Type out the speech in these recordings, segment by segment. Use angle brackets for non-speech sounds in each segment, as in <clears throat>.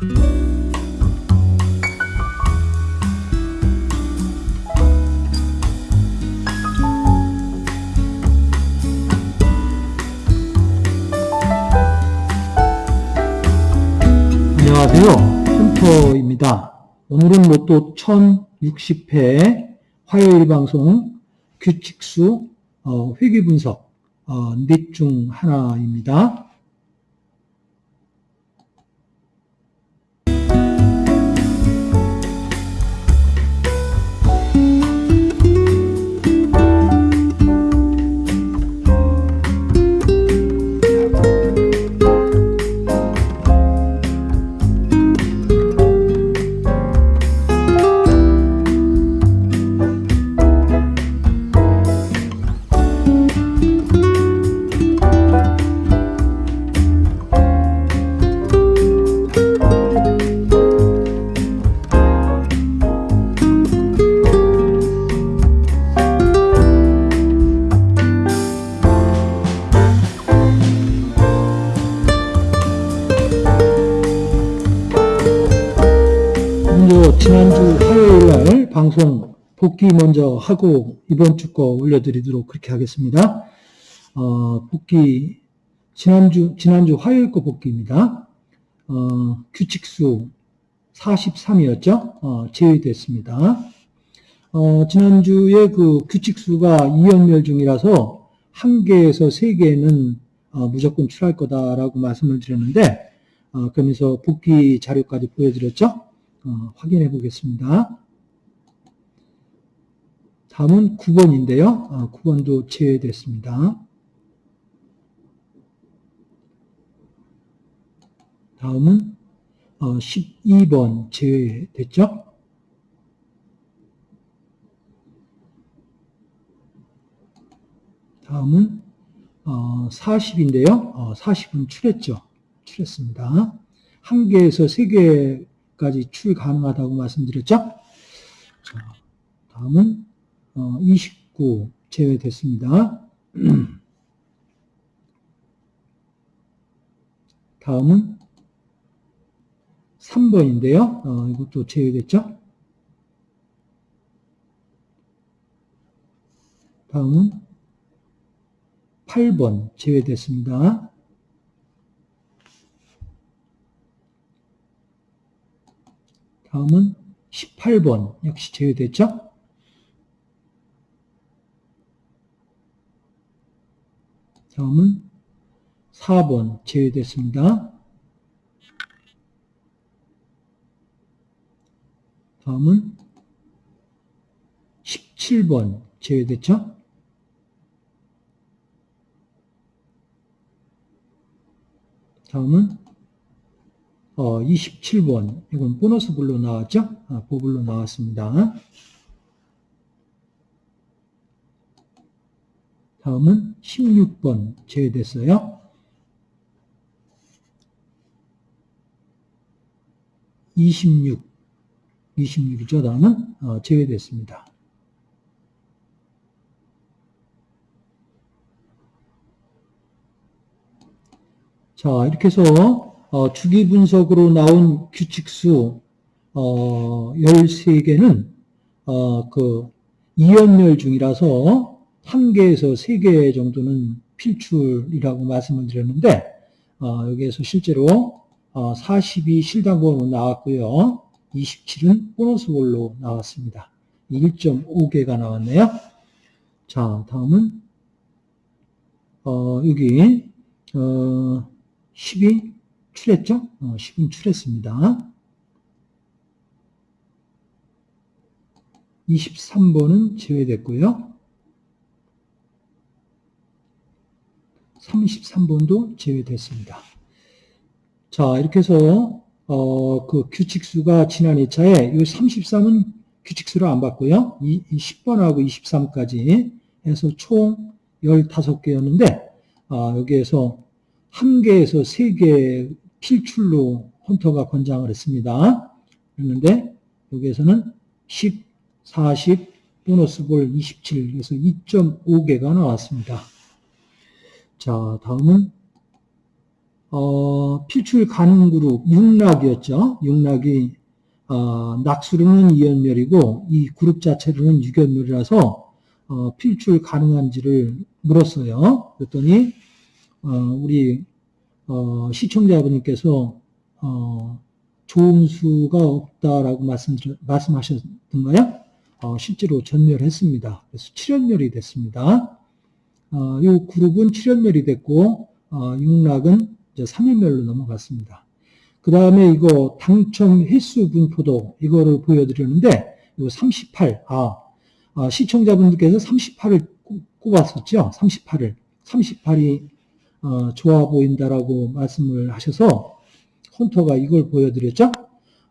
안녕하세요. 홈터입니다. 오늘은 로또 1060회 화요일 방송 규칙수 어, 회귀 분석 어, 넷중 하나입니다. 지난주 화요일 날 방송 복귀 먼저 하고 이번 주 거 올려드리도록 그렇게 하겠습니다. 어, 복귀 지난주 지난주 화요일 거 복귀입니다. 어, 규칙수 43이었죠? 어, 제외됐습니다. 어, 지난주에 그 규칙수가 2연멸 중이라서 한 개에서 세 개는 어, 무조건 출할 거다라고 말씀을 드렸는데 어, 그러면서 복귀 자료까지 보여드렸죠? 어, 확인해 보겠습니다. 다음은 9번인데요. 어, 9번도 제외됐습니다. 다음은 어, 12번 제외됐죠? 다음은 어, 40인데요. 어, 40은 출했죠. 출했습니다. 한 개에서 세 개 까지 출 가능하다고 말씀드렸죠? 자, 다음은 어, 29 제외됐습니다. <clears throat> 다음은 3번인데요. 어, 이것도 제외됐죠? 다음은 8번 제외됐습니다. 다음은 18번 역시 제외됐죠? 다음은 4번 제외됐습니다. 다음은 17번 제외됐죠? 다음은 어, 27번 이건 보너스 불로 나왔죠? 아, 보불로 나왔습니다. 다음은 16번 제외됐어요. 26, 26이죠. 다음은 어, 제외됐습니다. 자, 이렇게 해서 어, 주기 분석으로 나온 규칙수 어, 13개는 어, 그 이연멸 중이라서 한 개에서 세개 정도는 필출이라고 말씀을 드렸는데 어, 여기에서 실제로 어, 40이 실당번으로 나왔고요. 27은 보너스 볼로 나왔습니다. 1.5개가 나왔네요. 자, 다음은 어, 여기 어, 10이 출했죠? 어, 10은 출했습니다. 23번은 제외됐고요. 33번도 제외됐습니다. 자, 이렇게 해서 어, 그 규칙수가 지난 2차에 이 33은 규칙수를 안 봤고요. 이, 이 10번하고 23까지 해서 총 15개였는데 아, 여기에서 한 개에서 세개 필출로 헌터가 권장을 했습니다. 그랬는데 여기에서는 10, 40, 보너스 볼 27, 그래서 2.5개가 나왔습니다. 자, 다음은 어, 필출 가능 그룹 6락이었죠. 6락이 어, 낙수로는 2연멸이고 이 그룹 자체로는 6연멸이라서 어, 필출 가능한지를 물었어요. 그랬더니 어, 우리 어, 시청자분께서 어, 좋은 수가 없다라고 말씀 말씀하셨던가요? 어, 실제로 전멸했습니다. 그래서 7연멸이 됐습니다. 어, 이 그룹은 7연멸이 됐고 어, 6락은 이제 3연멸로 넘어갔습니다. 그 다음에 이거 당첨 횟수 분포도 이거를 보여드렸는데 이거 38, 아, 아 시청자분들께서 38을 꼽았었죠. 38을. 38이 어, 좋아 보인다라고 말씀을 하셔서 헌터가 이걸 보여드렸죠.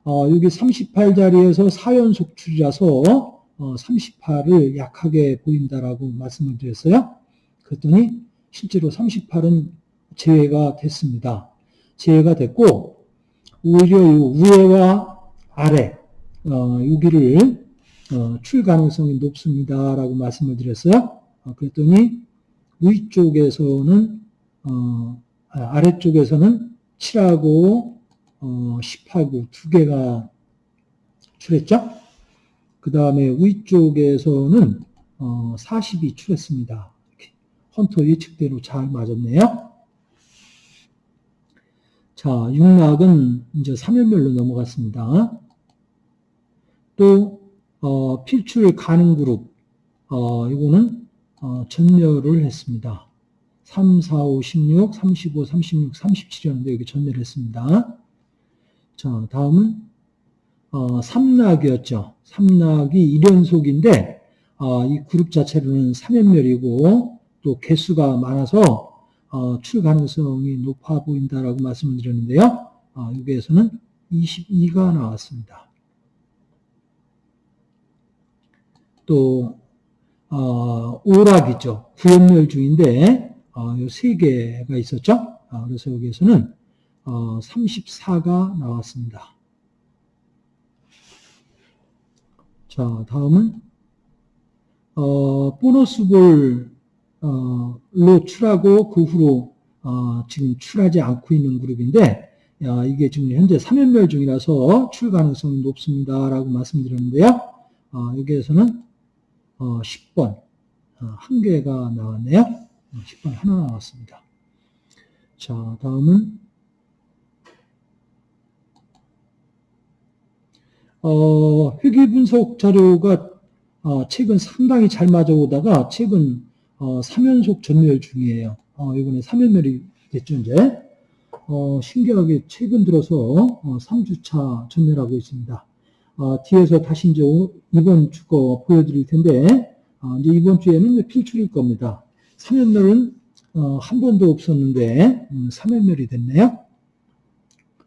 어, 여기 38자리에서 4연속 출이라서 어, 38을 약하게 보인다라고 말씀을 드렸어요. 그랬더니 실제로 38은 제외가 됐습니다. 제외가 됐고 오히려 위에와 아래 어, 여기를 어, 출 가능성이 높습니다라고 말씀을 드렸어요. 어, 그랬더니 위쪽에서는 어, 아, 아래쪽에서는 7하고 어, 10하고 두 개가 출했죠. 그 다음에 위쪽에서는 어, 40이 출했습니다. 헌터 예측대로 잘 맞았네요. 자, 6락은 이제 3연멸로 넘어갔습니다. 또 어, 필출 가능 그룹 어, 이거는 어, 전멸을 했습니다. 3, 4, 5, 16, 35, 36, 37이었는데 여기 전멸을 했습니다. 자, 다음은 어, 3락이었죠. 3락이 1연속인데 어, 이 그룹 자체로는 3연멸이고 또 개수가 많아서 어, 출 가능성이 높아 보인다라고 말씀을 드렸는데요. 어, 여기에서는 22가 나왔습니다. 또 어, 오락이죠. 구연멸 중인데 어, 세 개가 있었죠. 어, 그래서 여기에서는 어, 34가 나왔습니다. 자, 다음은 어, 보너스 볼로 출하고 그 후로 어, 지금 출하지 않고 있는 그룹인데 야, 이게 지금 현재 3연멸 중이라서 출 가능성이 높습니다 라고 말씀드렸는데요. 어, 여기에서는 어, 10번 어, 한 개가 나왔네요. 10번 하나 나왔습니다. 자, 다음은 어, 회계 분석 자료가 어, 최근 상당히 잘 맞아오다가 최근 어, 3연속 전멸 중이에요. 어, 이번에 3연멸이 됐죠, 이제. 어, 신기하게 최근 들어서 어, 3주차 전멸하고 있습니다. 어, 뒤에서 다시 이제 이번 주거 보여드릴 텐데, 어, 이제 이번 주에는 필출일 겁니다. 3연멸은 어, 한 번도 없었는데 음, 3연멸이 됐네요.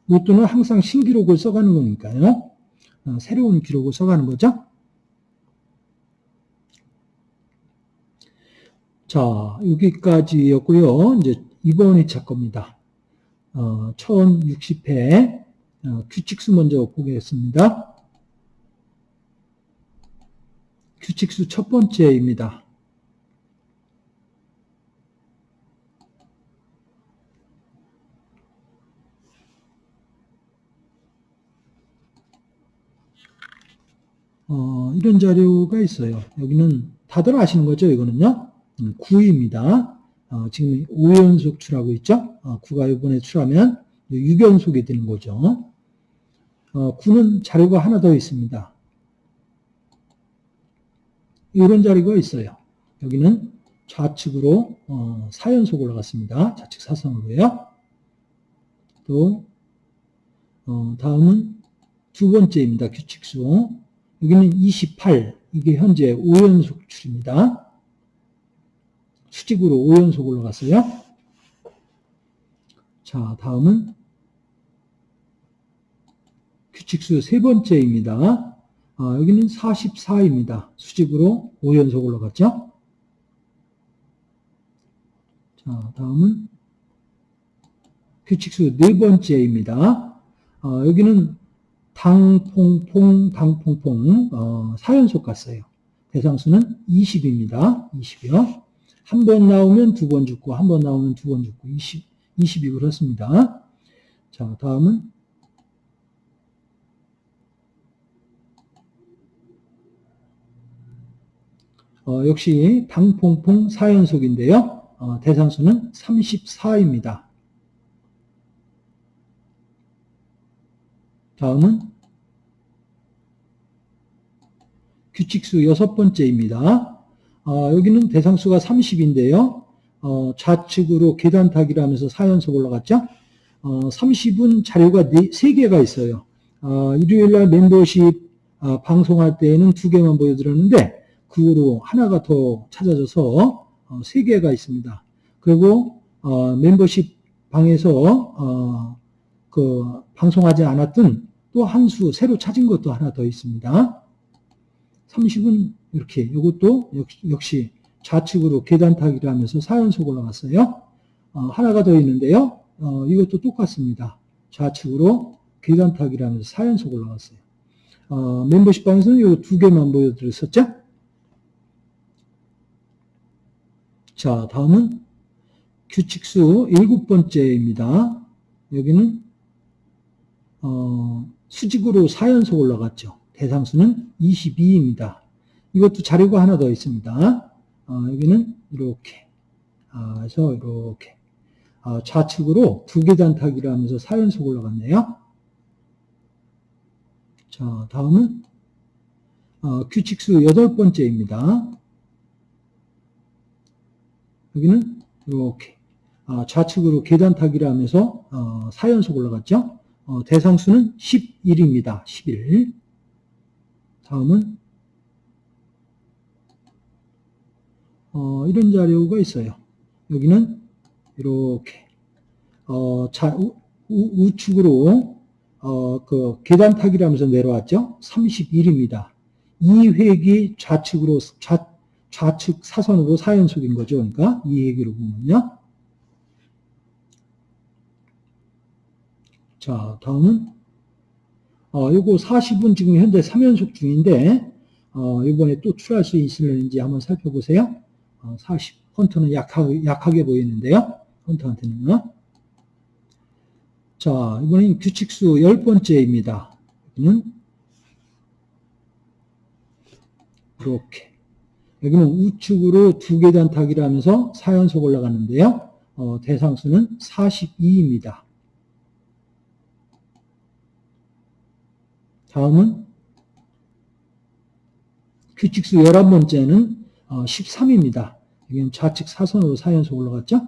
로또는 항상 신기록을 써가는 거니까요. 어, 새로운 기록을 써가는 거죠. 자, 여기까지였고요. 이제 이번 2차 겁니다. 어, 1060회 어, 규칙수 먼저 보겠습니다. 규칙수 첫 번째입니다. 어, 이런 자료가 있어요. 여기는 다들 아시는 거죠? 이거는요. 9입니다. 음, 어, 지금 5연속 출하고 있죠? 어, 9가 이번에 출하면 6연속이 되는 거죠. 어, 9는 자료가 하나 더 있습니다. 이런 자료가 있어요. 여기는 좌측으로 어, 4연속 올라갔습니다. 좌측 사선으로요. 또 어, 다음은 두 번째입니다. 규칙수. 여기는 28, 이게 현재 5연속 출입니다. 수직으로 5연속 올라갔어요. 자, 다음은 규칙수 세 번째입니다. 아, 여기는 44입니다. 수직으로 5연속 올라갔죠. 자, 다음은 규칙수 네 번째입니다. 아, 여기는 당퐁퐁, 당퐁퐁, 어, 4연속 갔어요. 대상수는 20입니다. 20이요. 한 번 나오면 두 번 죽고, 한 번 나오면 두 번 죽고, 20, 20이 그렇습니다. 자, 다음은 어, 역시 방퐁퐁 4연속인데요. 어, 대상수는 34입니다. 다음은 규칙수 여섯 번째입니다. 어, 여기는 대상수가 30인데요. 어, 좌측으로 계단 타기를 하면서 4연속 올라갔죠. 어, 30은 자료가 3개가 있어요. 어, 일요일날 멤버십 어, 방송할 때에는 두 개만 보여드렸는데 그 후로 하나가 더 찾아져서 어, 3개가 있습니다. 그리고 어, 멤버십 방에서 어, 그 방송하지 않았던 또 한 수 새로 찾은 것도 하나 더 있습니다. 30은 이렇게 이것도 역시 좌측으로 계단 타기를 하면서 4연속 올라갔어요. 어, 하나가 더 있는데요. 어, 이것도 똑같습니다. 좌측으로 계단 타기를 하면서 4연속 올라갔어요. 어, 멤버십 방에서는 이 두 개만 보여드렸었죠. 자, 다음은 규칙수 일곱 번째입니다. 여기는 어, 수직으로 4연속 올라갔죠. 대상수는 22입니다. 이것도 자료가 하나 더 있습니다. 어, 여기는 이렇게 아, 해서 이렇게 아, 좌측으로 두 계단 타기를 하면서 4연속 올라갔네요. 자, 다음은 어, 규칙수 여덟 번째입니다. 여기는 이렇게 아, 좌측으로 계단 타기를 하면서 어, 4연속 올라갔죠. 어, 대상수는 11입니다. 11. 다음은 어, 이런 자료가 있어요. 여기는 이렇게 어, 자, 우, 우, 측으로 어, 그 계단 타기를 하면서 내려왔죠. 31입니다. 이 획이 좌측으로 좌, 좌측 사선으로 4연속인 거죠. 그러니까 이 얘기로 보면요. 자, 다음은 어, 요거 40은 지금 현재 3연속 중인데 어, 이번에 또 출할 수 있을는지 한번 살펴보세요. 어, 40 헌터는 약하게, 약하게 보이는데요. 헌터한테는 자, 이번엔 규칙수 10번째입니다. 여기는 이렇게 여기는 우측으로 두 계단 타기를 하면서 4연속 올라가는데요. 어, 대상수는 42입니다. 다음은 규칙수 11번째는 13입니다. 어, 여기는 좌측 사선으로 4연속 올라갔죠?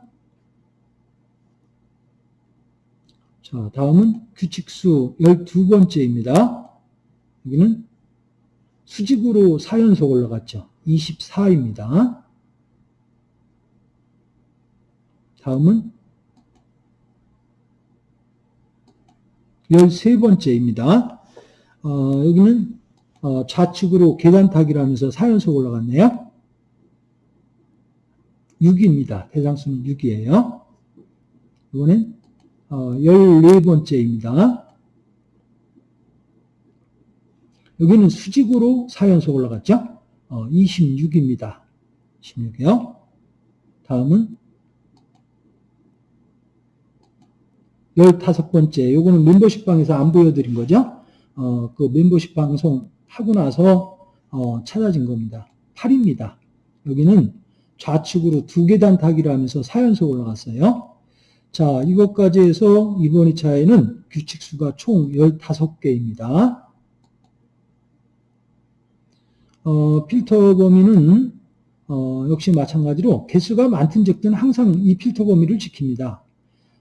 자, 다음은 규칙수 12번째입니다. 여기는 수직으로 4연속 올라갔죠. 24입니다. 다음은 13번째입니다. 어, 여기는 어, 좌측으로 계단 타기를 하면서 4연속 올라갔네요. 6입니다. 대장수는 6이에요. 이번엔 어, 14번째입니다. 여기는 수직으로 4연속 올라갔죠? 어, 26입니다. 26이요. 다음은 15번째. 요거는 멤버십 방에서 안 보여드린 거죠? 어, 그 멤버십 방송 하고 나서 어, 찾아진 겁니다. 8입니다. 여기는 좌측으로 두 계단 타기를 하면서 4연속 올라갔어요. 자, 이것까지 해서 이번 2차에는 규칙수가 총 15개입니다. 어, 필터 범위는 어, 역시 마찬가지로 개수가 많든 적든 항상 이 필터 범위를 지킵니다.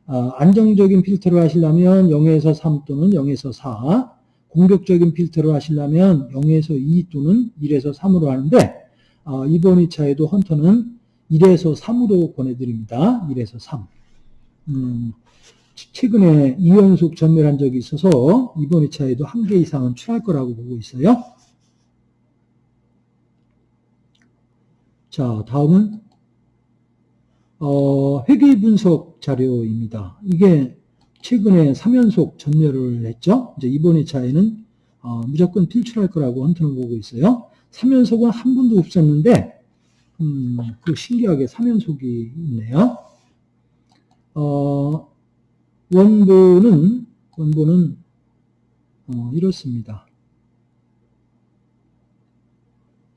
아, 안정적인 필터를 하시려면 0에서 3 또는 0에서 4, 공격적인 필터를 하시려면 0에서 2 또는 1에서 3으로 하는데 어, 이번 2차에도 헌터는 1에서 3으로 보내드립니다. 1에서 3. 음, 최근에 2연속 전멸한 적이 있어서 이번 2차에도 한 개 이상은 출할 거라고 보고 있어요. 자, 다음은 어, 회계 분석 자료입니다. 이게 최근에 3연속 전멸을 했죠. 이제 이번 2차에는 어, 무조건 필출할 거라고 헌터는 보고 있어요. 3연속은 한 번도 없었는데 음, 그 신기하게 3연속이 있네요. 어, 원본은, 원본은, 어, 이렇습니다.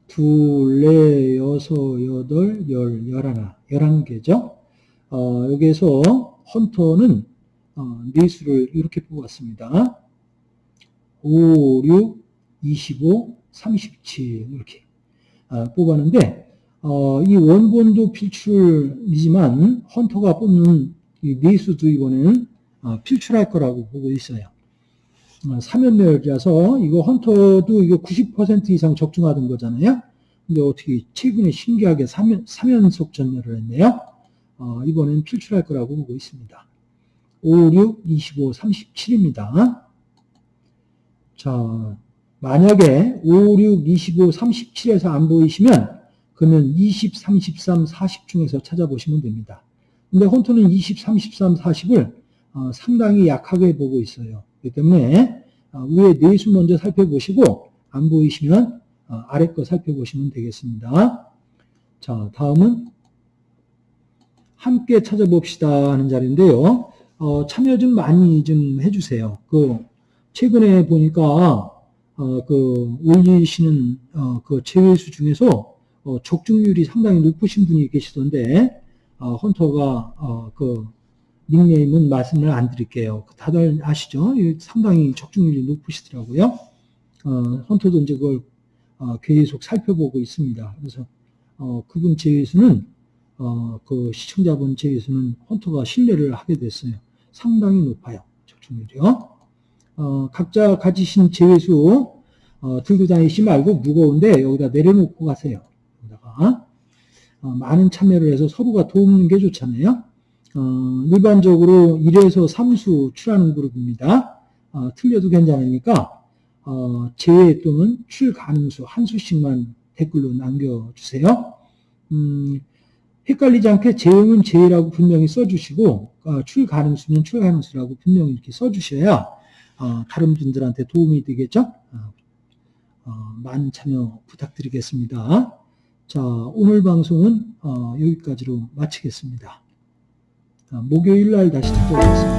둘, 넷, 여섯, 여덟, 열, 열하나, 열한 개죠. 어, 여기에서 헌터는 어, 네수를 이렇게 뽑았습니다. 5, 6, 25, 37 이렇게 어, 뽑았는데 어, 이 원본도 필출이지만 헌터가 뽑는 이 네수도 이번에는 어, 필출할 거라고 보고 있어요. 어, 사면멸이라서 이거 헌터도 이거 90% 이상 적중하던 거잖아요. 근데 어떻게 최근에 신기하게 사면, 사면속 전멸을 했네요. 어, 이번엔 필출할 거라고 보고 있습니다. 5, 6, 25, 37입니다. 자, 만약에 5, 6, 25, 37에서 안 보이시면 그러면 20, 33, 40 중에서 찾아보시면 됩니다. 근데 혼토는 20, 33, 40을 어, 상당히 약하게 보고 있어요. 그렇기 때문에 어, 위에 네수 먼저 살펴보시고 안 보이시면 어, 아래 거 살펴보시면 되겠습니다. 자, 다음은 함께 찾아봅시다 하는 자리인데요. 어, 참여 좀 많이 좀 해주세요. 그 최근에 보니까 어, 그 올리시는 어, 그 제외수 중에서 어, 적중률이 상당히 높으신 분이 계시던데 어, 헌터가 어, 그 닉네임은 말씀을 안 드릴게요. 다들 아시죠? 상당히 적중률이 높으시더라고요. 어, 헌터도 이제 그걸 어, 계속 살펴보고 있습니다. 그래서 어, 그분 제외수는 어, 그 시청자분 제외수는 헌터가 신뢰를 하게 됐어요. 상당히 높아요. 적중률이요. 어, 각자 가지신 제외수 어, 들고 다니시 말고 무거운데 여기다 내려놓고 가세요. 여기다가 어, 많은 참여를 해서 서로가 도우는 게 좋잖아요. 어, 일반적으로 1에서 3수 출하는 그룹입니다. 어, 틀려도 괜찮으니까 어, 제외 또는 출 가능수 한 수씩만 댓글로 남겨주세요. 음, 헷갈리지 않게 제형은 제라고 분명히 써주시고 어, 출 가능수는 출 가능수라고 분명히 이렇게 써주셔야 어, 다른 분들한테 도움이 되겠죠. 어, 어, 많은 참여 부탁드리겠습니다. 자 오늘 방송은 어, 여기까지로 마치겠습니다. 목요일 날 다시 찾아오겠습니다.